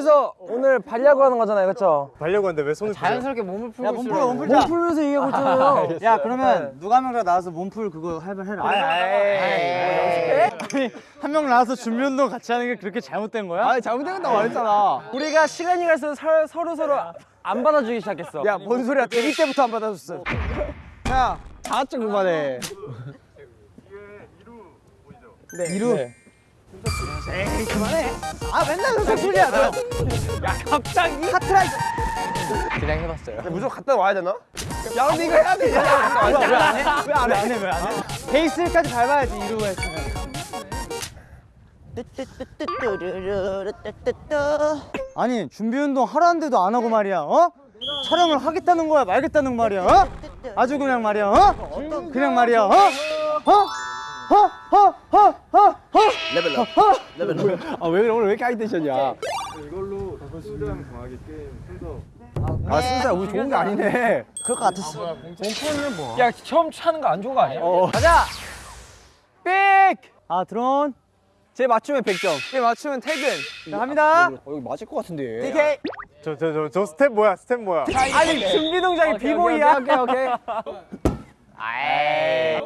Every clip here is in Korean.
그래서 오늘 발야구 하는 거잖아요, 그렇죠? 발려고 하는데 왜 손을 자연스럽게 몸을 풀고 몸. 풀어 몸 풀자 몸 풀면서 얘기하고 있잖아요. 야 그러면 누가 한명더 나와서 몸풀 그거 할말 해라 아니 한명 나와서 준비 운동 같이 하는 게 그렇게 잘못된 거야? 아니 잘못된다고 말했잖아. 우리가 시간이 갈수록 서, 서로 서로 안 받아주기 시작했어. 야, 뭔 소리야? 데뷔 때부터 안 받아줬어. 야, 자학증 그만해. 네, 이루. 에이, 그만해. 아, 맨날 그렇게 소리야. 야, 갑자기? 카트라이더. 그냥 해봤어요. 무조건 갔다 와야 되나? 야, 근데 이거 해야 돼. 왜안 해? 왜 안 해? 왜 안 해? 베이스까지 밟아야지 이루고 했으면 아니 준비 운동 하라는데도 안 하고 말이야 어? 촬영을 하겠다는 거야 말겠다는 말이야 어? 아주 그냥 말이야 어? 그냥 말이야 어? 어? 어? 어? 어? 어? 어? level up level up 아왜 오늘 왜 이렇게 high tension이야? 이걸로 주장 정하기 게임 순서 아 진짜 우리 좋은 게 아니네. 그럴 것 같았어 야 처음 차는 거 안 좋은 거 아니야? 가자 삑! 아 드론 쟤 맞추면 100점. 쟤 맞추면 퇴근. 자 갑니다 어, 여기 맞을 것 같은데. DK 저 저 저 저 스텝 뭐야 스텝 뭐야 아니 준비 동작이 비보이야. 오케이 오케이. 아이. 아이.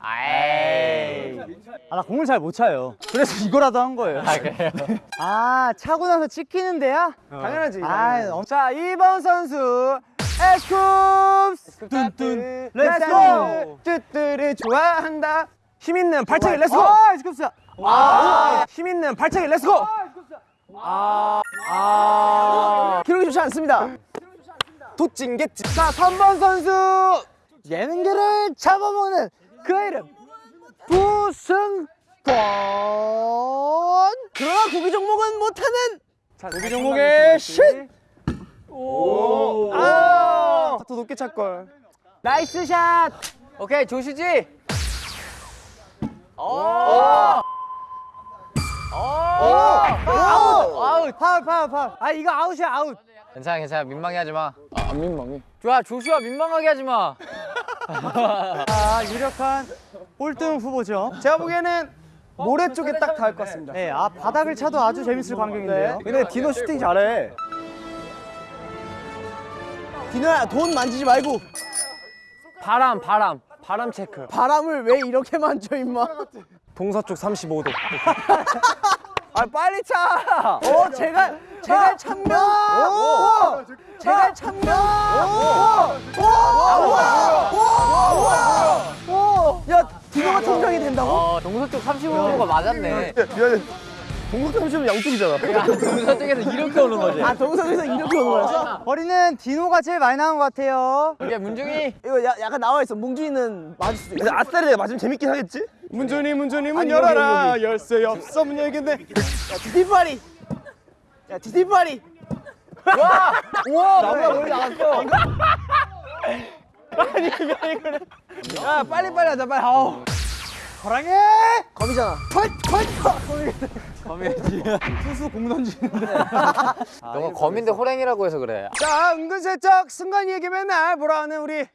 아 나 공을 잘 못 차요. 그래서 이거라도 한 거예요. 아, 그래요? 아 차고 나서 찍히는 데야? 당연하지. 아, 어. 자 2번 선수 에스쿱스. 뚠뚠. let's go 뚜뚜를 좋아한다. 힘 있는 발차기 let's go 아 스쿱스. 아, 힘 있는 발차기 let's go 아, 아, 기록이 좋지 않습니다. 도찐개찐 자 3번 선수. 예능계를 잡아먹는 그 이름 부승관 그러나 구기 종목은 못하는 구기 종목의 신 오. 아, 더 높게 찰걸. nice shot. 오케이, 조시지. 오. 아웃 아웃 파울 파울 파울 아 이거 아웃이야 아웃 괜찮아, 괜찮아. 민망해 하지 마. 안 민망해. 좋아, 조슈아 민망하게 하지 마. 아 유력한 꼴등 후보죠 제가 보기에는 모래 쪽에 딱 닿을 것 같습니다. 네, 아 바닥을 차도 아주 재밌을 광경인데요 근데 디노 슈팅 잘해. 디노야 돈 만지지 말고. 바람 바람 바람 체크. 바람을 왜 이렇게 만져 임마? 동서쪽 35도. 아 빨리 차. 어 제가 제가 참면. 오. 제가 참면. 오. 오. 오. 야 디노가 천장이 된다고? 어, 동서 쪽 35도가 맞았네. 미안해. 동서 30은 양쪽이잖아. 야, 동서 쪽에서 이렇게 오는 거지. 아 동서에서 이렇게 오는 거야? 거리는 디노가 제일 많이 나온 것 같아요 이게 문중이 이거 야, 약간 나와 있어. 뭉준이는 맞을 수도 있어. 아싸리 맞으면 재밌긴 하겠지? 문준이 문준이 문 열어라. 열쇠 없어 문 열겠네. 야 디디파리. 야 디디파리. 와! 우와! 나보다 멀리 나갔어. 아니 이거 이거는. 야 빨리 빨리 하자 빨리. 아우. 거랑해 검이잖아. 투수 공 던지는데 너가 검인데 호랭이라고 해서 그래. 자 은근슬쩍 승관이에게 맨날 뭐라 하는 우리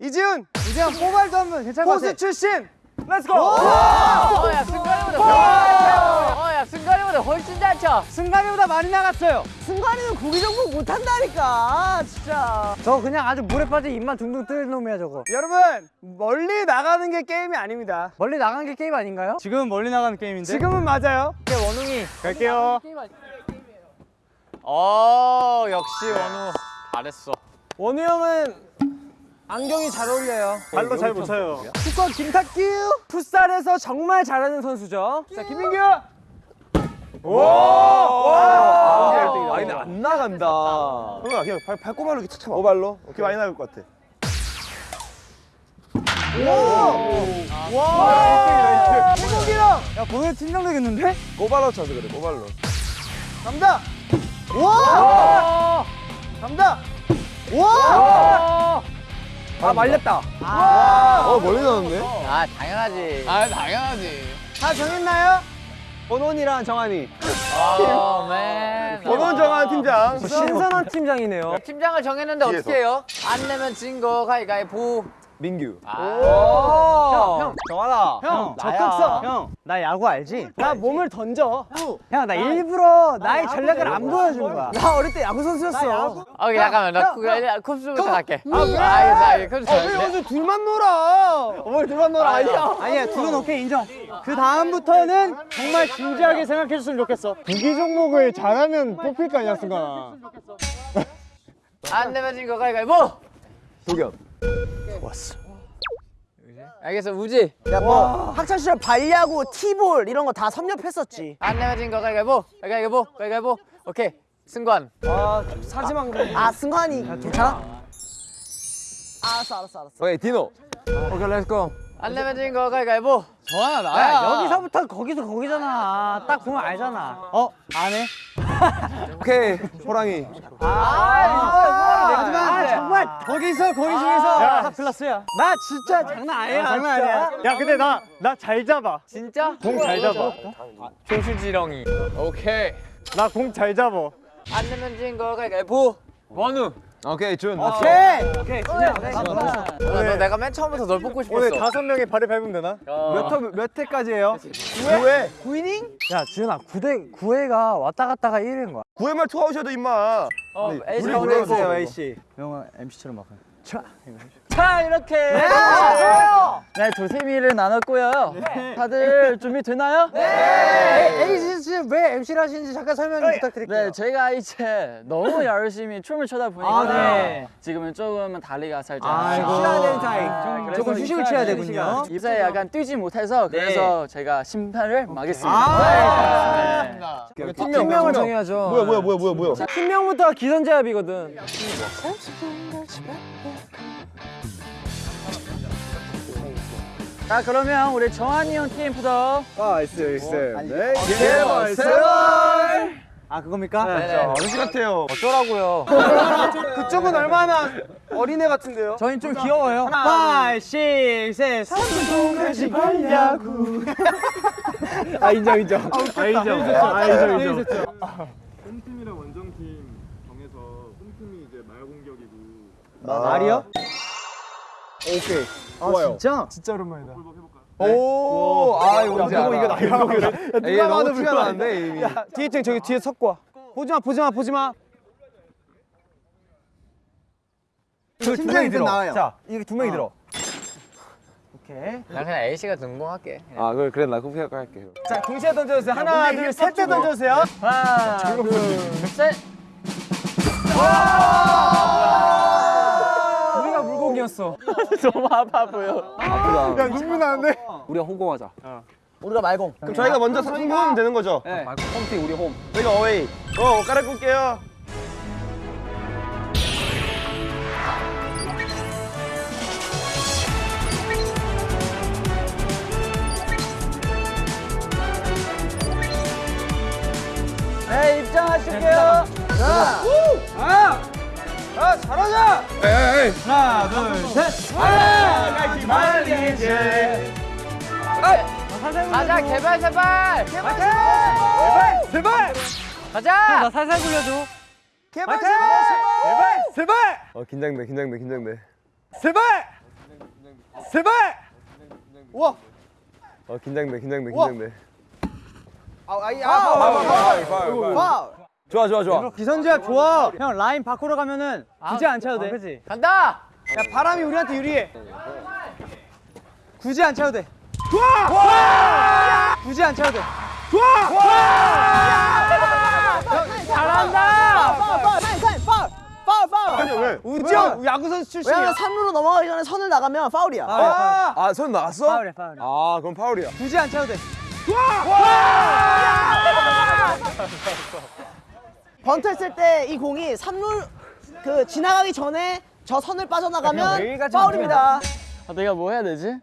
이지훈 이제 포발도 한번 괜찮을 것 같아 출신. let's go. 어, 야, 승관이보다 훨씬 어, 야, 승관이보다 훨씬 잘 차. 승관이보다 많이 나갔어요 승관이는 구기 종목 못한다니까 진짜. 저 그냥 아주 물에 빠져 입만 둥둥 뜨는 놈이야 저거 여러분 멀리 나가는 게 게임이 아닙니다. 멀리 나간 게 게임 아닌가요? 지금은 멀리 나가는 게임인데 지금은 맞아요. 원우. 갈게요. 어, 역시 원우. 잘했어. 원우 형은 안경이 잘 어울려요. 발로 잘 못 차요 축구 김탁규 풋살에서 정말 잘하는 선수죠. 자 김민규. 오! 와! 아 근데 안 나간다. 형아 그냥 발, 발꼬발로 이렇게 차봐 오발로? 오케이 많이 나갈 것 같아 와! 김민규 형야 보내 팀장 되겠는데? 꼬발로 차서 그래 꼬발로 갑니다. 와! 갑니다. 와! 아 말렸다. 어 멀리 나왔네 아, 당연하지. 아, 당연하지. 다 정했나요? 원원이랑 정한이. 아, 맨. 번원 정한 팀장 신선한 팀장이네요. 팀장을 정했는데 뒤에서. 어떻게 해요? 안 내면 진 거 가위가위보. 민규. 형, 정하나. 형 나야. 적극 써. 형나 야구 알지? 나 몸을 던져. 형 나 일부러 나의 전략을 안 보여준 거야. 나 어릴 때 야구 선수였어. 아, 오케이, 잠깐만. 나 그, 컵스부터 갈게. 아, 알겠어, 알겠어. 컵스 왜 둘만 놀아? 뭘 둘만 놀아? 아니야. 아니야 둘은 오케이 인정. 그 다음부터는 정말 진지하게 생각해줬으면 좋겠어. 구기 종목을 잘하면 뽑힐 거 아니야, 순간아. 안 내면 진거 가위가위보! 도겸. 알겠어, 우지. 야, 뭐 학창 시절 발야구, 티볼 이런 거 다 섭렵했었지. 안 내면 진거 가위가위보! 가위가위보! 가위가위보! 오케이. 승관. 아, 사지만 그래. 아, 승관이 괜찮아? 알았어, 알았어, 알았어. 오케이 디노. 오케이, let's go. 안 내면 진거 가위가위보! 정한아 나야. 여기서부터 거기서 거기잖아. 딱 보면 알잖아. 어? 안 해? 오케이 호랑이. 아, 정말 거기서 거기 중에서 야. 다 플러스야. 나 진짜 장난 아니야. 장난 아니야. 야 근데 나 나 잘 잡아. 진짜? 공 잘 잡아. 조슈지렁이. 오케이. 나 공 잘 잡아. 안 내면 진거 가위가위보! 원우. 오케이 준. 오케이. 오케이. 나, 너 내가 맨 처음부터 널 뽑고 싶었어. 오늘 다섯 명의 발을 밟으면 되나? 몇 몇, 몇 회까지예요? 9회. 9이닝? 야 지은아 9대 9회가 왔다 갔다가 1회인 거야. 9회말 투아웃이어도 임마. 어, 우리 가운데 불러주세요, 있고. 에이. 씨. 영화 MC처럼 막. 자, 이렇게. 네, 도세미를 나눴고요. 다들 준비되나요? 네. 에이씨 씨왜 MC를 하시는지 잠깐 설명 좀 부탁드릴게요. 네, 저희가 이제 너무 열심히 춤을 춰다 보니까 아, 네. 지금은 조금은 다리가 살짝. 쉬어야 되는 타임. 조금 휴식을 취해야 되군요. 이제 약간 뛰지 못해서 그래서 제가 심판을 마겠습니다. 아. 네. 팀명을 정해야죠. 뭐야 뭐야 뭐야 뭐야 뭐야. 팀명부터 기선제압이거든. 자, 그러면 우리 정한이 형 팀부터 nice 있어. 네. 제발, 제발. 아 그겁니까? 아저씨 같아요. 어쩌라고요? 그쪽은 얼마나 어린애 같은데요? 저희는 좀 귀여워요. 5, 6, 7, 삼성까지 발야구. 아, 인정, 인정. 아 인정. 아 인정 인정. 홈팀이랑 원정팀 정해서 홈팀이 이제 말 공격이고 말이요? 오케이. 아 좋아요. 진짜? 진짜 오랜만이다. 오, 아 이거 알아. 이거 나 이거 그래. 에이 너무 티가 나는데 이미. 뒤에 층 저기 뒤에 섞고 와. 보지 마, 보지 마, 보지 마. 두 명이 들어. 나와요. 자, 이게 두 명이 들어. 오케이. 나 그냥 A씨가 등공할게. 아 그래 그래 나 그렇게 할게. 자, 동시에 던져주세요. 하나, 둘, 셋 때 던져주세요. 하나, 둘, 셋. 우 물고기였어. 너무 아파 보여. 아프다. 야, 눈물 나는데? 우리가 홍공하자. 우리가 말공. 그럼 저희가 먼저 성공하면 되는 거죠? 네. 홈팀 우리 홈. 저희가 어웨이. 어, 옷 갈아입고 올게요. 네, 입장하실게요. 아, 잘하자! 에이. 하나, 둘, 셋. 같이 말리지. 가자, 개발, 제발! 개발, 제발! 가자! 나 살살 굴려줘. 제발, 제발! 제발! 어 긴장돼 긴장돼 긴장돼. 제발! 제발! 우와! 어 긴장돼 긴장돼. 긴장돼. 아, 아이, 아, 파울, 파울, 파울, 파울. 파울! 좋아 좋아 좋아. 기선제압 좋아. 형 라인 밖으로 가면은 굳이 안 차도 돼. 그렇지. 간다! 야, 바람이 우리한테 유리해. 굳이 안 차도 돼. 좋아! 굳이 안 차도 돼. 잘한다! 파울, 파울, 파울, 파울! 파울, 파울! 아니 왜? 우지 야구 선수 출신이야. 왜냐면 3루로 넘어가기 전에 선을 나가면 파울이야. 아, 아, 선 나왔어? 파울이야, 파울이야. 아, 그럼 파울이야. 굳이 안 차도 돼. 번트 했을 때 이 공이 3루 그 지나가기 전에 저 선을 빠져나가면 파울입니다. 아, 내가 뭐 해야 되지?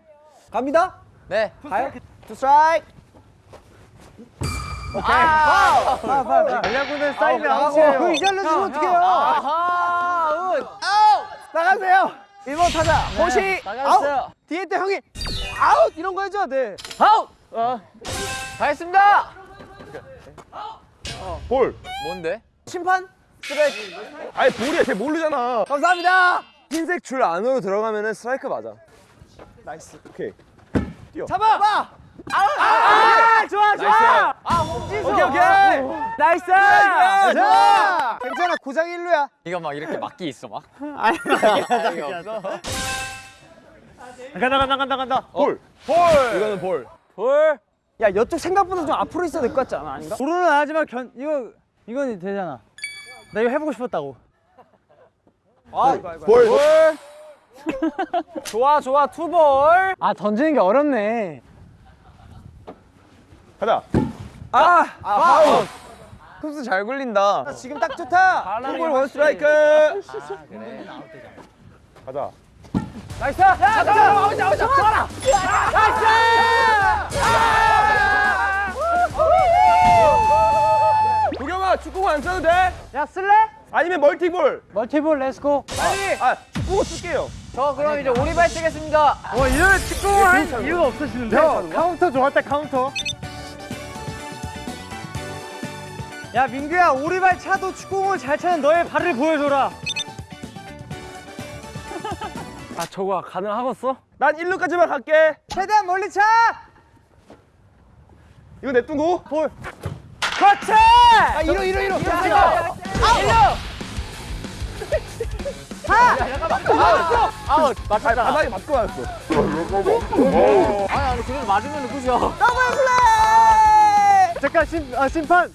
갑니다. 네. 가요. 투 스트라이크. 아! 파울, 파울. 전략군은 쌓이면 아, 아웃이에요. 그이 잘로 주면 어떡해요? 아하! 운! 나가세요. 1번 타자. 호시. 나가주세요. 아웃. 뒤에 때 형이 아웃 이런 거 해줘야 돼. 아웃! 가겠습니다! 볼. 뭔데? 심판. 아니, 볼이야. 쟤 모르잖아. 감사합니다. 흰색 줄 안으로 들어가면은 스트라이크 맞아. nice. 오케이. 잡아! 아 좋아 좋아 오케이 오케이. nice! 자 괜찮아 고장 일루야 이거 막 이렇게 막기 있어 막. 간다 간다 간다 간다 볼. 볼. 이거는 볼. 볼. 야, 이쪽 생각보다 좀 앞으로 있어야 될 것 같지 않아? 아닌가? 도로는 하지만 견 이거 이건 되잖아 나 이거 해보고 싶었다고 볼. 좋아, 좋아, 투볼. 아, 던지는 게 어렵네. 가자. 아, 아, 파울. 쿱스 잘 굴린다. 지금 딱 좋다 투볼 원 스트라이크. 가자. nice! 야, 잡아! 아웃, 아웃, 잡아라! 도겸 축구공 안 써도 돼? 야, 쓸래? 아니면 multiball. multiball let's go. 빨리. 아 축구공 쓸게요. 저 그럼 이제 오리발 쓰겠습니다. 와 이런 축구를 할 이유가 없으시는데 카운터 좋았다 카운터 야 민규야 오리발 차도 축구공을 잘 차는 너의 발을 보여줘라 아, 저거 가능하겠어? 난 1루까지만 갈게. 최대한 멀리 차 이거 냅두고. 볼. 그렇지! 아, 이로, 이로, 이로. 아웃 맞췄다. 바닥에 맞고 왔어. 아니 아니 그래도 맞으면 끝이야. 잠깐 심, 아, 심판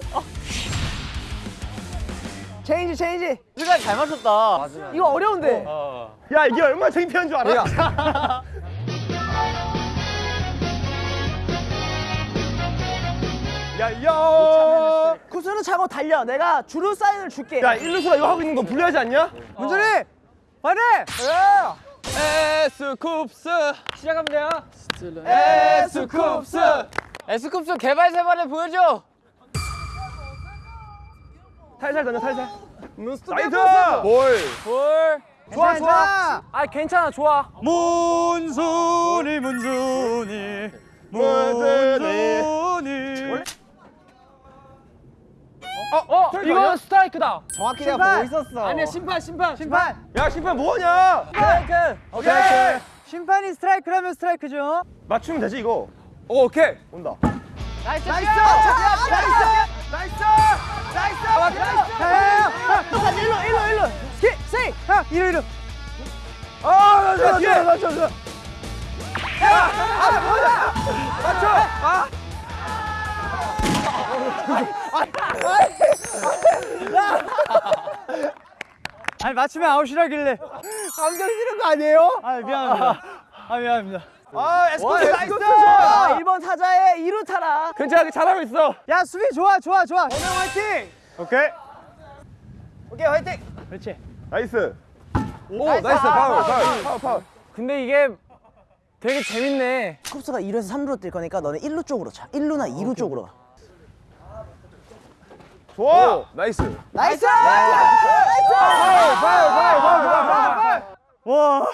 체인지, 체인지. 우리가 잘 맞췄다. 이거 어려운데. 야 이게 얼마나 창피한 줄 알아? 야, 야, 구수는 차고 달려. 내가 주루 사인을 줄게. 야, 일루수가 이거 하고 있는 거 불리하지 않냐? 문준휘 파이팅 에스쿱스, 시작하면 돼요. 에스쿱스. 에스쿱스 개발 세발을 보여줘. 살살 던져, 살살. nice! 볼. 볼. 좋아, 좋아. 아, 괜찮아, 좋아. 문준휘 문준휘 문준휘. 어, 이거 스트라이크다. 정확히 내가 보고 있었어 아니야, 심판, 심판. 심판 야, 심판 뭐하냐? 스트라이크. 오케이. 심판이 스트라이크라면 스트라이크죠 맞추면 되지, 이거. 오, 오케이. 온다. nice. nice! nice. nice! nice! nice! nice! 일로, 일로, 일로. 스 세이프. 형 이리 이리 아, 맞춰, 맞춰, 맞춰, 맞춰. 아 니 맞추면 아웃이라길래 감정 실은 거 아니에요? 아 미안합니다 아 미안합니다 아, 에스쿱스 nice. 아, 1번 타자의 2루 타라. 괜찮아, 잘하고 있어. 야 수비 좋아 좋아 좋아 정영 화이팅 오케이. 오케이, 화이팅. 그렇지 nice. 오, nice. 파울, 파울, 파울, 파울. 근데 이게 되게 재밌네. 쿱스가 2루에서 3루로 뛸 거니까 너는 1루 쪽으로 차. 1루나 2루 쪽으로 가. 좋아. nice. nice! 와.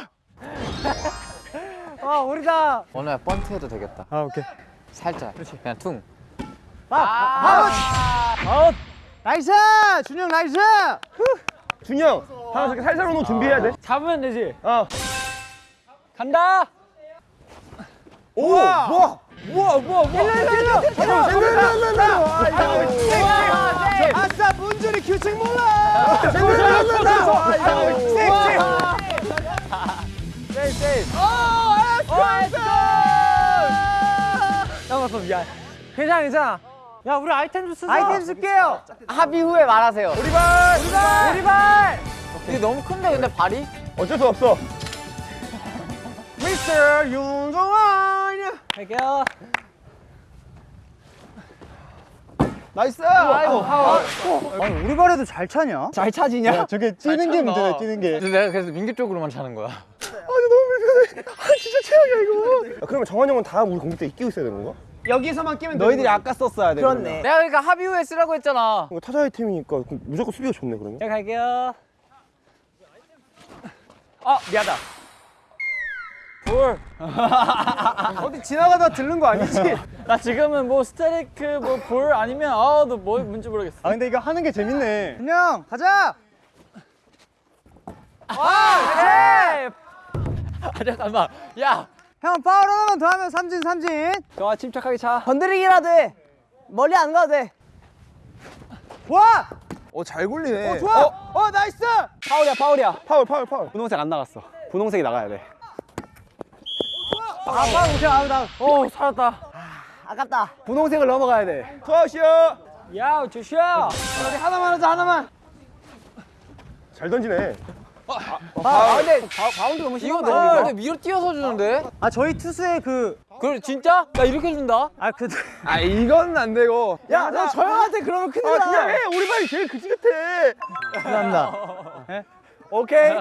와 우리다. 원우야 번트 해도 되겠다. 아 오케이. 살짝. 그냥 퉁. 아웃. 아웃. nice. 준영 나이스. 준영, 하나 저렇게 살살 오는 거 준비해야 돼. 잡으면 되지. 어. 간다. 오, 뭐야? 뭐야, 뭐야, 뭐야. 잠깐만, 잠깐만, 잠깐만. 아싸 문준휘 규칙 몰라. 잠깐만, 미안. 괜찮아, 괜찮아. 야 우리 아이템 좀 쓰자. 아이템 쓸게요. 합의 후에 말하세요. 오리발. 오리발. 이게 너무 큰데 근데 발이? 어쩔 수 없어. 미스터 윤정한. 갈게요. nice. 아이고, 파울. 아니 오리발에도 잘 차냐? 잘 차지냐? 저게 뛰는 게 문제다 뛰는 게. 내가 그래서 민규 쪽으로만 차는 거야. 아, 그러면 정한 형은 다 우리 공격 때 이기고 있어야 되는 건가? 여기서만 끼면 너희들이 아까 썼어야 돼. 그렇네. 내가 그러니까 합의 후에 쓰라고 했잖아. 이거 팀이니까 그럼 무조건 수비가 좋네 그러면. 제가 갈게요. 아, 미안하다. 볼. 어디 지나가다 들른 거 아니지? 나 지금은 뭐 스트라이크 뭐 볼 아니면 아너 뭐 뭔지 모르겠어. 아 근데 이거 하는 게 재밌네. 준영 가자. 아, 잠깐만. 야, 형 파울 하나만 더 하면 삼진 삼진 정한아 침착하게 차. 건드리기라도 해. 멀리 안 가도 돼. 와! 어 잘 굴리네. 어 좋아! 어, nice! 파울이야 파울이야. 파울 파울 파울. 분홍색 안 나갔어. 분홍색이 나가야 돼. 아 못해 아웃 아웃 오 살았다. 아 깝다. 분홍색을 넘어가야 돼. 투아웃이요. 야 조슈아 우리 하나만 하자 하나만 잘 던지네. 아, 근데 바, 바운드 너무 이거 심한데. 너무 이거. 근데 위로 뛰어서 주는데? 아 저희 투수의 그 그래 진짜? 나 이렇게 준다? 아, 그, 아 이건 안 되고. 야, 너 저 형한테 그러면 큰일 아 나. 그냥 해. 오리발이 제일 그지 같아. 감사합니다. 오케이.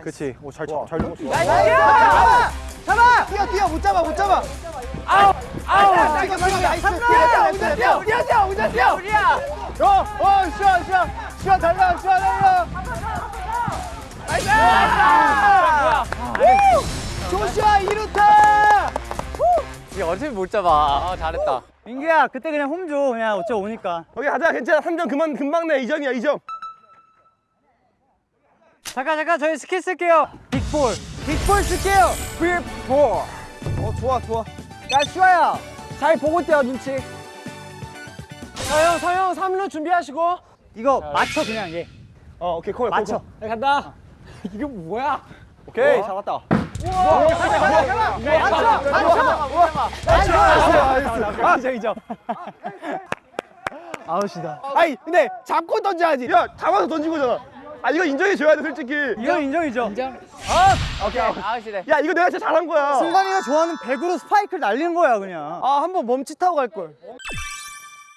그렇지. 오 잘 잘 잡았어. 잡아! 뛰어, 뛰어, 못 잡아, 못 잡아. 아우! 아우! 뛰어, 뛰어, nice. 뛰어, 뛰어, 뛰어, 뛰어, 뛰어, 뛰어, 뛰어. 우리야! 어, 어, 슈아, 슈아. 슈아 달라, 슈아 달라. nice! 조슈아 2루타! 이거 어차피 못 잡아. 아, 잘했다. 민규야, 그때 그냥 홈 줘. 그냥 어쩌 오니까. 거기 하자 괜찮아. 3점 그만 금방 내. 2점이야 2점. 잠깐, 잠깐, 저희 스킬 쓸게요. big ball. 빅볼 쓸게요. 빅볼. 어 좋아 좋아. 야, 슈아야. 잘 보고 뛰어, 눈치. 서영, 서영, 3루 준비하시고. 이거 맞춰, 그냥 얘. 어 오케이 콜. 맞춰. 야, 간다. 이거 뭐야? 오케이, 잡았다. 아, 이점 아웃이다. 아니, 근데 잡고 던져야지. 야 잡아서 던진 거잖아. 아 이거 인정해 줘야 돼 솔직히. 이건 인정이죠. 오케이. 아웃이래. 야 이거 내가 진짜 잘한 거야. 승관이가 좋아하는 배구로 스파이크를 날리는 거야, 그냥. 아, 한 번 멈칫하고 갈 걸.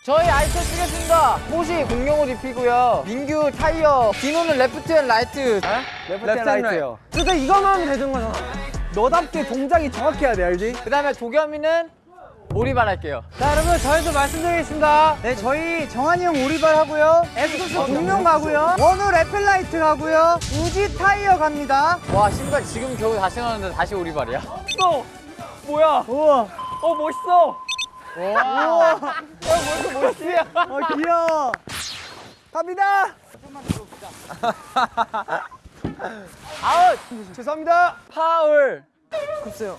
저희 아이템 쓰겠습니다. 호시 공룡을 입히고요. 민규 타이어. 디노는 left and right. left and right요. 그러니까 이거만 하면 되는 거잖아. 너답게 동작이 정확해야 돼, 알지? 그 다음에 도겸이는 오리발 할게요. 자, 여러분, 저희도 말씀드리겠습니다. 네, 저희 정한이 형 오리발 하고요. 에스쿱스 공룡 가고요. 원우 left and right 가고요. 우지 타이어 갑니다. 와, 신발 지금 겨우 다시 신었는데 다시 오리발이야. 또 뭐야? 우와. 어, 멋있어. 어, 귀여워. 갑니다. 아웃! 죄송합니다. 파울! 글쎄요.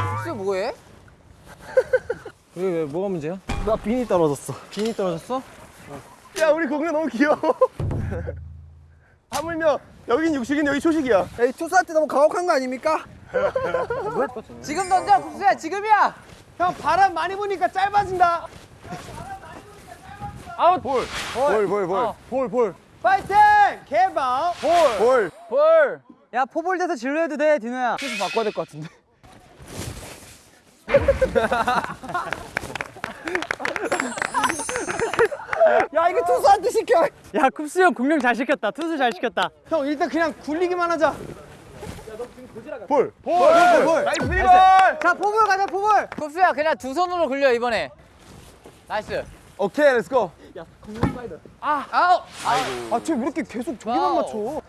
호시 뭐해? 왜, 왜, 뭐가 문제야? 나 빈이 떨어졌어. 빈이 떨어졌어? 야 우리 공룡 너무 귀여워. 하물며 여긴 육식인 여기 초식이야. 에이, 투수한테 너무 가혹한 거 아닙니까? 지금 던져, 국수야, 지금이야! 형, 바람 많이 부니까 짧아진다. 볼볼 볼. 볼, 볼. 파이팅! 개방. 볼. 볼! 야, 포볼 돼서 진로 해도 돼, 디노야. 투수 바꿔야 될 것 같은데. 야, 이거 투수한테 시켜. 야, 쿱스 형 공룡 잘 시켰다. 투수 잘 시켰다. 형, 일단 그냥 굴리기만 하자. 볼. 볼, 볼, 볼. nice 볼. 자, 포볼 가자, 포볼. 국수야, 그냥 두 손으로 굴려, 이번에. nice. 오케이 let's go. 아, 아웃! 아, 쟤왜 이렇게 계속 저기만 와우. 맞춰?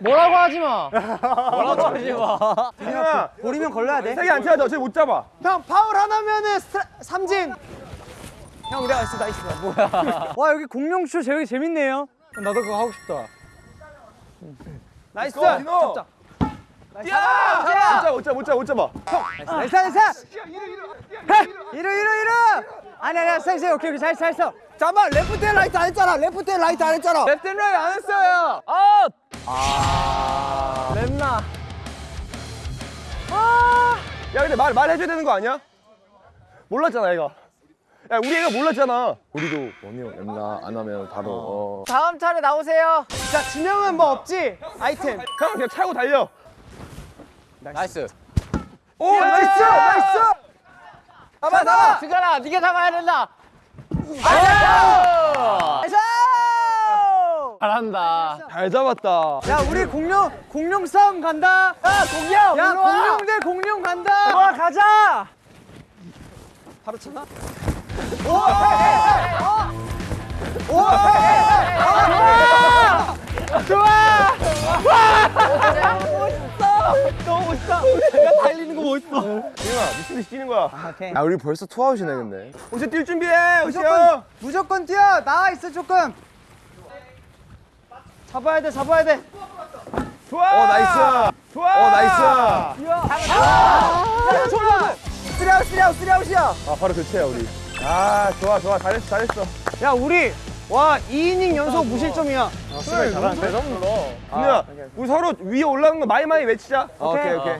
뭐라고 하지 마. 뭐라고 하지 마. 디노야 볼이면 걸러야 돼. 세게 안 쳐야 돼. 어차피 못 잡아. 형, 파울 하나면은 스트라, 삼진. 형, nice, nice. 뭐야? 와, 여기 공룡쇼 되게 재밌네요. 나도 그거 하고 싶다. nice. go, 디노. 잡자. 야! 못 잡아 못 잡아 못 잡아 못 잡아. nice, nice. 이루, 이루, 이루. 아니, 아니야, 세, 세, 오케이, 오케이, 잘, 잘 써. 잠깐만, left and right 안 했잖아. left and right 안 했잖아. left right 안 했어요. 아웃! 아, 맵나. 야 근데 말 말해줘야 되는 거 아니야? 몰랐잖아 얘가. 야 우리 애가 몰랐잖아. 우리도 원이요 엠나 안 하면 바로 어. 다음 차례 나오세요. 자, 진영은 뭐 없지? 아이템. 형 그냥 차고 달려. nice. 오 nice nice. 잡아, 잡아! 승관아, 네가 잡아야 된다. nice! 잘한다. 잘 잡았다. 야, 우리 공룡, 공룡 싸움 간다. 야, 공룡. 야, 일로 와. 공룡 대 공룡 간다. 와, 가자. 바로 쳤나? 너무 멋있다. 야, 달리는 거 멋있어. 디노야 미친 듯이 뛰는 거야. 오케이. 야 우리 벌써 투아웃이네 근데. 호시 뛸 준비해 무조건, 형. 무조건 뛰어. 나와 있어, 조금. 잡아야 돼, 잡아야 돼. 좋아. 어 nice. 좋아. 어 nice. 쓰리아웃 쓰리아웃 쓰리아웃이야 아 바로 교체야 우리. 아 좋아 좋아 잘했어 잘했어. 야 우리 와 2이닝 연속 무실점이야 수비 잘하는데 너무 눌러. 아, 우리 서로 위에 올라가는 거 많이 많이 외치자. 오케이 오케이.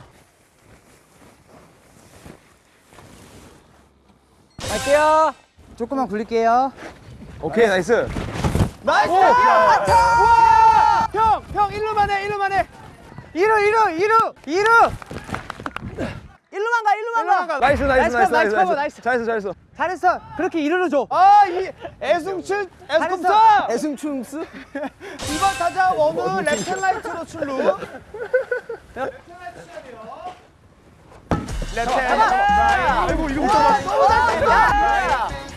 갈게요. 조금만 굴릴게요 오케이 nice. nice 형 형 일루만 해 일루만 해 이루 이루 이루 이루. 일루만 가 일루만 가. 나이스 나이스 나이스 나이스 커버, 나이스. 잘했어 잘했어. 잘했어. 그렇게 이루를 줘. 아이 애승춘 잘했어. 애승춤스 이번 타자 원우 랩트 라이트로 출루 랩트 아이고 이거 못 잡았어.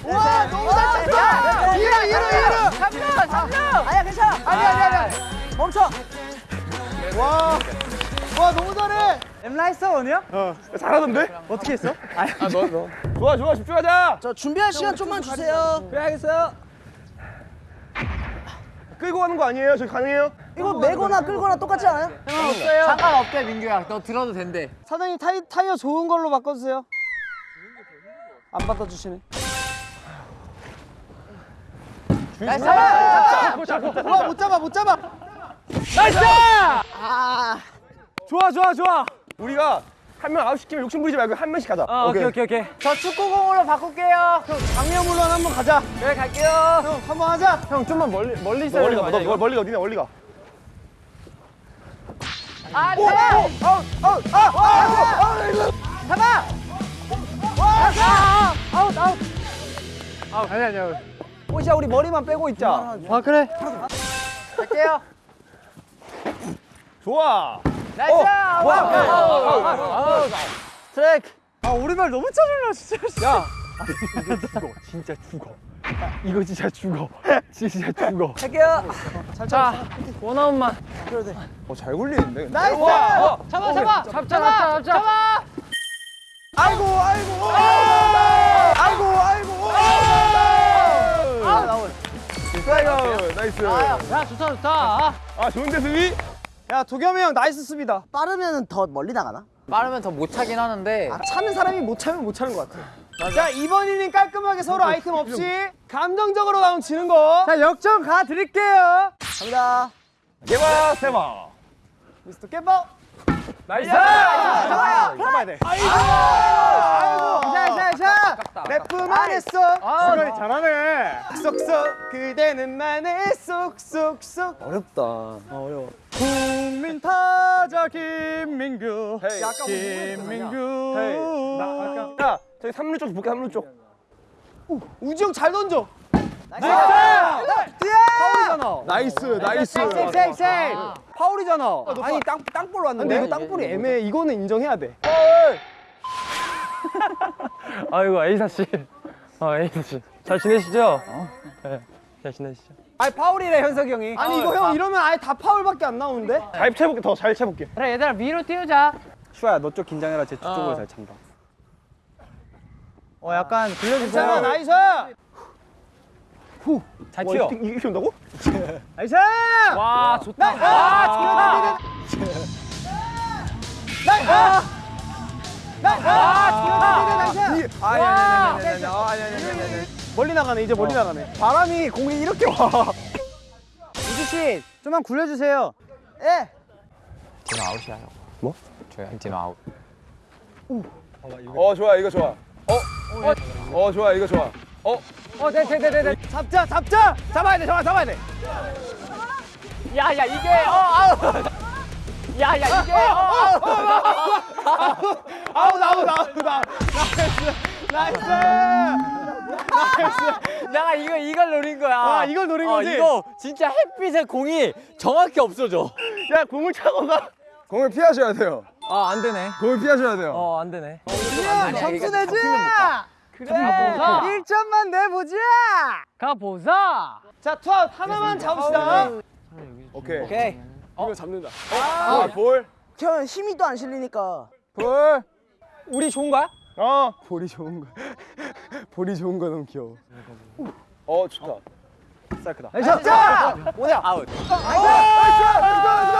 와 너무 잘 쳤다 이루 이루 이루 3루 3루 아니야 괜찮아 아니 아니 아니 멈춰 와 와 너무 잘해 엠라이스 원이야? 잘하던데? 어떻게 했어? 아 너 너. 좋아 좋아 집중하자. 저 준비할 시간 좀만 주세요 그래 알겠어요. 끌고 가는 거 아니에요? 저기 가능해요? 이거 메거나 끌거나 똑같지 않아요? 없어요. 상관없대 민규야. 너 들어도 된대. 사장님 타이, 타이어 좋은 걸로 바꿔주세요 안 바꿔주시네 nice. 와못 잡아 못 잡아 좋아 좋아 좋아. 우리가 한 명 아웃시키면 욕심 부리지 말고 한 명씩 가자. 오케이 오케이 오케이. 저 축구공으로 바꿀게요. 장면물론 한번 가자 그래 갈게요. 형 한번 하자 형 좀만 멀리 멀리 있어야 멀리 가. 너 멀리 가 어디냐 멀리 가. 아, 오! 아웃 아웃 아웃 아웃 아웃. 호시야 우리 머리만 빼고 있자 아 그래 갈게요. 좋아. nice. 어. 아웃. 트랙. 아 우리말 너무 짜증나 진짜 야. 진짜 죽어. 이거 진짜 죽어. 진짜 죽어. 갈게요. 자, 원아웃만. 어, 잘 굴리는데. 근데? nice 와, 어. 잡아, 잡아, 잡아, 잡아, 잡아. 아이고 아이고 아이고 아이고 스트라이크. nice. 야, 좋다, 좋다. 아, 좋은데 수비? 야 도겸이 형 nice 수비다 빠르면 더 멀리 나가나? 빠르면 더 못 차긴 하는데. 아, 차는 사람이 못 차면 못 차는 것 같아 자 이번 이닝 깔끔하게 서로 아이템 없이 감정적으로 나오면 지는 거. 자 역전 가 드릴게요. 갑니다. 개바 세바. 미스터 깨버 나이스. 좋아요. 잡아야 돼. 샤샤샤 래프만 했어. 수건이 잘하네. 쏙쏙 그대는 만해 쏙쏙쏙. 어렵다. 국민 타자 김민규. 헤이. 약간 김민규. 헤이. 나 아까. 야, 저기 3루 쪽 볼게 3루 쪽. 우지 형 잘 던져 나이스 파울이잖아 nice. nice. 세이브 세이브 세이브 파울이잖아 아니 땅, 땅볼 왔는데 아니, 이거 땅볼이 애매해 이거는 인정해야 돼 아이고 에이사 씨. 아 에이사 씨. 잘 지내시죠? 네. 잘 지내시죠? 아니 파울이래 현석이 형이 아니 이거 형 이러면 아예 다 파울밖에 안 나오는데 잘 채볼게. 더 잘 채볼게. 그래, 얘들아, 위로 띄우자. 슈아야 너 쪽 긴장해라 제 쪽으로 잘 찬다 어 약간 들려주세요. 괜찮아 나이스! 후잘 튀어 와, 이렇게 온다고? 나이스! 와 좋다. 나, 아, 와 지어다니는 나이스 나이스 지어다니는 나이스 아, 아! 아 아니 아니 아니 아니 아니. 멀리 나가네 이제 멀리 어. 나가네. 바람이 공이 이렇게 와. 우주 씨 좀만 굴려주세요. 예. 디노 아웃이야 뭐? 저희 디노 아웃. 오. 어 좋아 이거 좋아. 어? 어, 어 좋아. 이거 좋아. 어? 어, 네, 네, 네, 네, 네. 잡자, 잡자. 잡아야 돼, 잡아, 잡아야 돼. 야, 야, 이게, 어, 아웃. 야, 야, 이게, 어, 아웃. 아웃, 아웃, 아웃, 아웃. nice, nice. 내가 이거, 이걸 노린 거야. 아, 이걸 노린 어, 거지? 이거 진짜 햇빛에 공이 정확히 없어져. 야, 공을 차고 가. 공을 피하셔야 돼요. 아 안 되네. 공을 피하셔야 돼요. 어 안 되네. 점수 내지. 그래. 가보자. 1점만 내보자. 가보자. 자, 투아웃 하나만 잡읍시다. 오케이. 오케이. 이거 잡는다. 어, 볼, 볼. 형 힘이 또 안 실리니까. 볼. 우리 좋은 거야? 어. 볼이 좋은 거. 볼이 좋은 거 너무 귀여워. 어, 좋다. nice. 자, 뭐냐? 아웃. nice. nice. nice.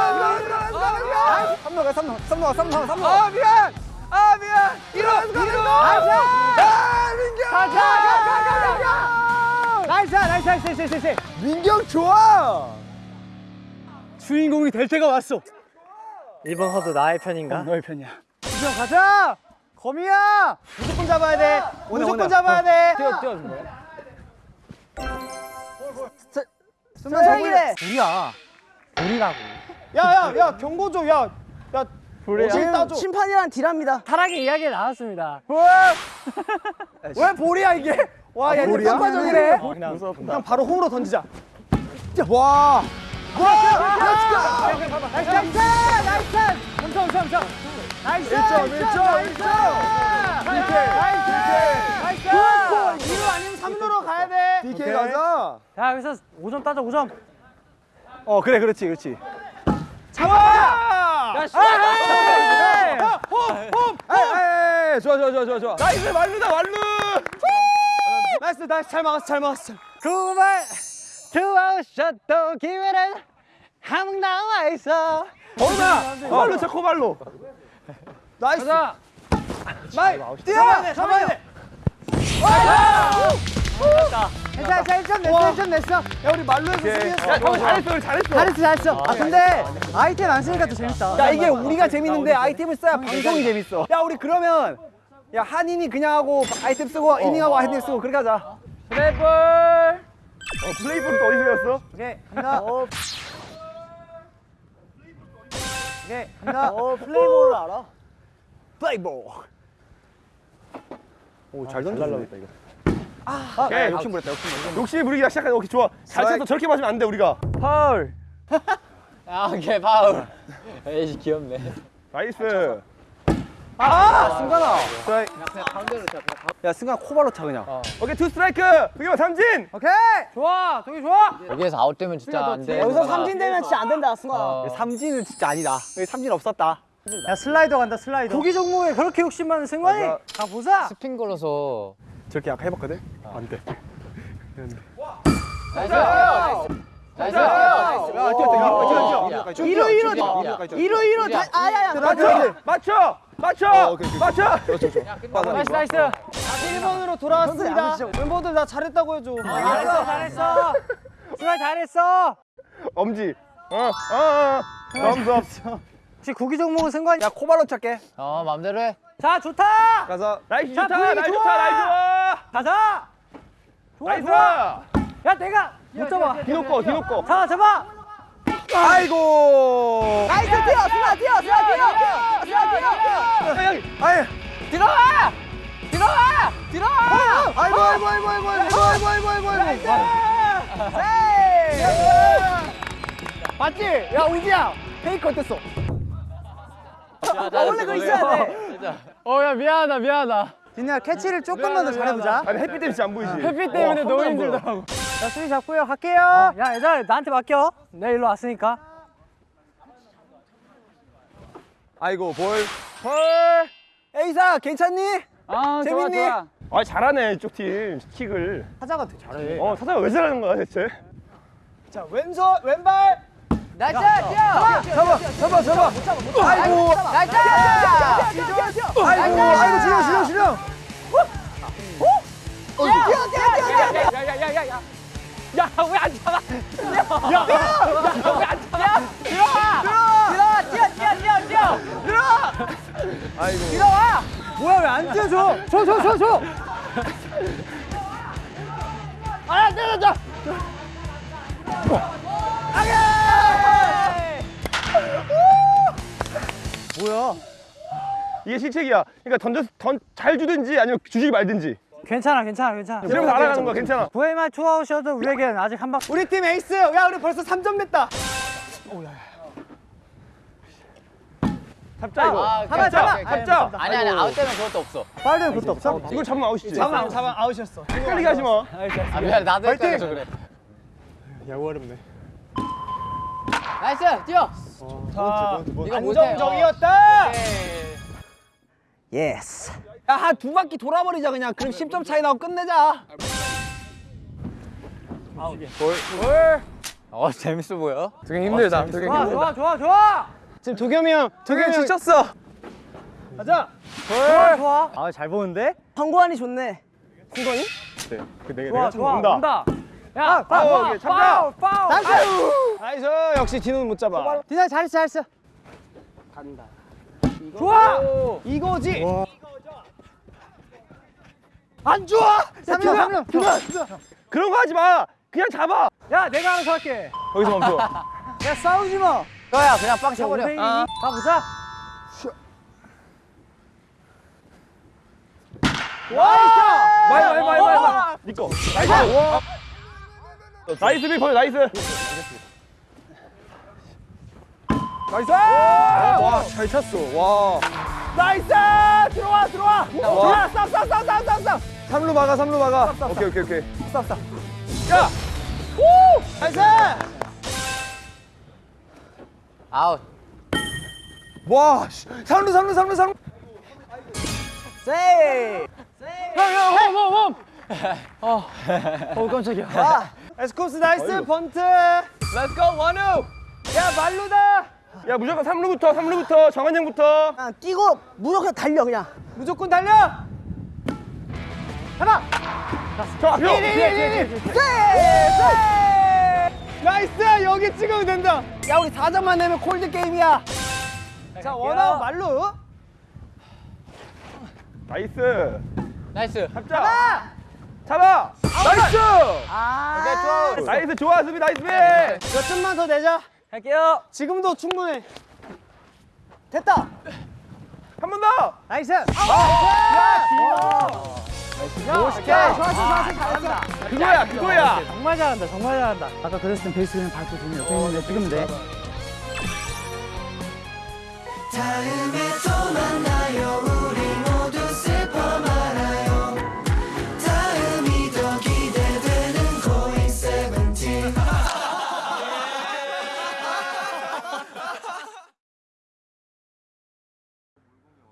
nice. 3루 3루 3루 아 미안! 아 미안! 이러 이러 아 민경! 가자 가가가가 nice nice nice nice nice 민경 좋아! 주인공이 될 때가 왔어. 이번 허도 나의 편인가? 너의 편이야. 주정 가자! 거미야! 무조건 잡아야 돼. 무조건 잡아야 돼. 뛰어 뛰어 준 거야? 수면 잡을래? 우리야. 우리라고. 야야야 경고 좀야야 지금 심판이란 딜합니다. 타락의 이야기 나왔습니다. 왜? 볼이야 이게? 와야 이제 볼이야? 평가적이래 어, 그냥, 그냥 바로 홈으로 던지자. 와. 나이스! 나이스! 나이스! 엄청 엄청 엄청 nice! 1점 1점! 1점 nice! nice! nice! 2루 아니면 3루로 DK 가자 자 여기서 5점 따자 5점. 어 그래 그렇지 그렇지 잡아 야 씨. 에이 좋아 좋아 좋아 좋아 좋아 nice 만루다 만루. nice nice 잘 막았어 잘 막았어 두발 투아웃샷도 기회는 한국 나와 있어. 어나 만루 저 코발로. nice 가자. 마이 뛰어 돼 잡아야 돼 괜찮아 괜찮아 1점 냈어 1점 냈어 야 우리 만루에서 승리했어. 야 정말 잘했어 우리 잘했어. 잘했어 잘했어. 아 근데 아이템 안 쓰니까 더 재밌다. 야 이게 우리가 재밌는데 아이템을 써야 방송이 재밌어. 야 우리 그러면 야 한 이닝 그냥 하고 아이템 쓰고 이닝하고 아이템 쓰고 그렇게 하자. 플레이볼. 어, 플레이볼은 또 어디서 배웠어? 오케이 간다. 오케이 간다. 어 플레이볼을 알아? 플레이볼 오 잘 던졌네. 이거. 오케이. 욕심 부렸다 욕심 부렸다 욕심이 부리기 시작하네. 오케이 좋아. 잘 쳤어. 저렇게 맞으면 안 돼 우리가. 파울. 아, 오케이, 파울. 에이, 귀엽네. nice. 아 승관아 야 승관 코발로 차 그냥 오케이 투 스트라이크. 그게 삼진. 오케이 좋아. 저기 좋아. 여기에서 아웃되면 진짜 안 돼. 여기서 삼진 되면 진짜 안 된다 승관아 어. 삼진은 진짜 아니다 여기 삼진 없었다 야 슬라이더 간다 슬라이더 구기 종목에 그렇게 욕심 많은 승관이. 가 보자. 스핀 걸어서. 저렇게 아까 해봤거든 안돼 nice! nice! 야 뛰었다 뛰었다 이루, 이루, 이루 이루 다 아야야 맞춰. 맞춰. 맞춰. 맞춰. nice nice. 1번으로 돌아왔습니다 멤버들 나 잘했다고 해줘 잘했어 잘했어. 승관 잘했어. 엄지. 어. 어. 어. 넘섭. 혹시 구기 종목은 승관이. 야 코발로 찾게 어, 맘대로 해. 자 좋다. 가서 nice 자, 좋다. nice. 좋다. nice 좋아. 가자. 좋아 nice. 좋아. 야 내가 못 잡아. 디노 거. 디노 거. 잡아 잡아. 아이고 nice 뛰어 승아 뛰어 승아 뛰어 승아 뛰어 아이 들어와! 들어와! 들어와! 아이고 아이고 아이고 아이고 아이고 아이고 아이고 아이고 맞지? 야 우지야 페이크 어땠어? 아, 원래 그거 있어야 돼 어야 미안하다 미안하다. 디노야 캐치를 조금만 더 잘해보자 아니 햇빛 때문에 안 보이지. 햇빛 때문에 너무 힘들더라고. 자 수비 잡고요 갈게요. 야 얘들아 나한테 맡겨. 내 일로 왔으니까. 아이고 볼. 볼. 에이사 괜찮니? 아 재밌니? 아 잘하네 이쪽 팀 킥을. 타자가 되게 잘해 어 타자가 왜 잘하는 거야 대체? 자 왼손 왼발. nice! 뛰어! 잡아 잡아 잡아. 아이고 nice! 아이고 아이고 주려 주려 주려. 뛰어 뛰어 뛰어 뛰어. 야야야야야. 야왜안 잡아? 야야왜안 잡아? 들어와. 들어와 뛰어 뛰어 뛰어 뛰어. 들어와. 아이고. 들어와. 뭐야 왜 안 뛰어줘 줘줘 줘줘 아 때려줘. 뭐야 이게 실책이야. 그러니까 던져 던잘 주든지 아니면 주지 말든지. 괜찮아 괜찮아 괜찮아. 이러면서 알아가는 거야 괜찮아. 부에마 투아웃이어도 우리에겐 아직 한 방. 우리 팀 에이스. 야 우리 벌써 3점 냈다. 잡자 이거. 아. 오케이, 오케이. 잡자. 아니, 아니, 아웃 되면 그것도 없어. 빨리 그것도 없어 이걸 잡으면 아웃이지. 잡아 잡아 아웃이었어 헷갈리게 하지 마. 아, 미안, 나도 헷갈려서 그래. 야구 어렵네. Nice! 뛰어! 못해. 안정적이었다 yes. 야 한두 바퀴 돌아버리자 그냥. 그럼 10점 차이 나고 끝내자. 어, 재밌어 보여. 좋아 좋아 좋아 좋아. 지금 도겸이 형 도겸이 형 지쳤어. 좋아 좋아 아 잘 보는데 선구안이 좋네. 선구안이? 그 내가 좋아 내가 좋아 온다. 온다 야 파울, 오케이, 참다. Nice nice. 역시 디노는 못 잡아. 디노 잘했어 잘했어 좋아. 이거지. 안 좋아. 삼명 삼명 그런 거 하지 마. 그냥 잡아. 야 내가 알아서 할게 거기서 멈춰. 야 싸우지 마 너야 그냥 빵 차버려. 아. 가보자 my my my my. 니꺼. Nice. 와. Nice big ball nice. Nice. 와, 잘 찼어. 와. Nice. 들어와 들어와. 들어와. 쌉쌉쌉쌉쌉쌉. 삼루 막아, 삼루 막아. 오케이, 오케이, 오케이. 쌉쌉. 야. Nice. 아웃. 와, 씨. 삼루, 삼루, 삼루, 삼루. 세이. 형형홈홈홈 어 깜짝이야 아. 에스쿱스 nice 번트. Let's go, 원우. 야 만루다. 야, 무조건 삼루부터, 삼루부터, 정한 형부터. 아, 뛰고 무조건 달려 그냥. 무조건 달려. 하나. 저 앞에. Nice 여기 찍으면 된다. 야 우리 4점만 내면 콜드 게임이야. 자 원아웃 만루. Nice. Nice. 잡자. 잡아. Nice. 아. Nice, 좋아, 수비, nice, 수비. 몇 점만 더 내자. 할게요 지금도 충분해. 됐다. 한 번 더. Nice. 아, 오케이. 좋았어, 좋았어, 잘한다. 그거야, 그거야. 정말 잘한다 정말 잘한다 아까 그랬을 땐 베이스 그냥 밟고 주면 옆에 있는데 지금 돼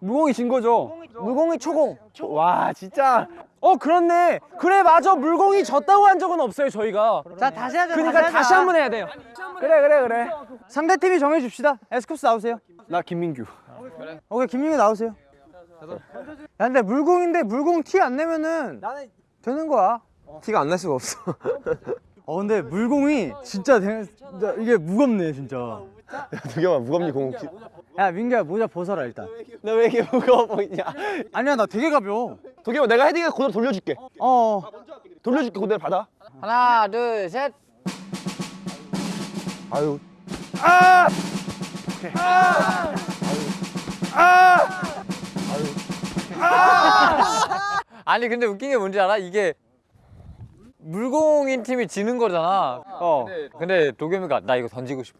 무공이 진 거죠? 물공이 초공. 와 진짜. 어 그렇네. 그래 맞아 물공이 졌다고 한 적은 없어요 저희가. 자 다시 하자 그러니까 다시 한번 해야 돼요. 그래 그래 그래. 상대팀이 정해줍시다 에스쿱스 나오세요 나 김민규. 오케이 김민규 나오세요 야 근데 물공인데 물공 티 안 내면은 되는 거야 티가 안 날 수가 없어. 어 근데 물공이 진짜, 되, 진짜 이게 무겁네 진짜 도겸아, 무겁니 공 혹시? 야 민규야 모자 벗어라 일단 너 왜 이렇게 무거워 보이냐? 아니야 나 되게 가벼워 도겸아, 내가 헤딩에 그대로 돌려줄게. 어 돌려줄게, 그대로 받아. 하나 둘 셋. 아유. 아! 아니 근데 웃긴 게 뭔지 알아? 이게 물공인 팀이 지는 거잖아. 어. 근데 도겸이가 나 이거 던지고 싶어.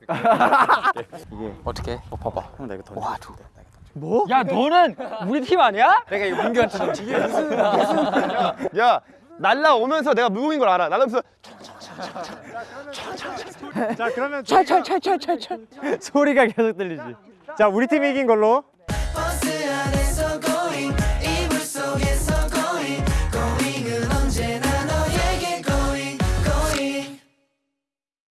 이게 어떻게? 어 봐봐. 나 이거 던져 와, 두. 야 너는 우리 팀 아니야? 내가 이거 민규한테 던지. 이게 무슨? 야, 날라오면서 내가 무공인 걸 알아. 날라오면서 자 그러면 찰찰찰찰찰찰 소리가 계속 들리지 자 우리 팀이 이긴 걸로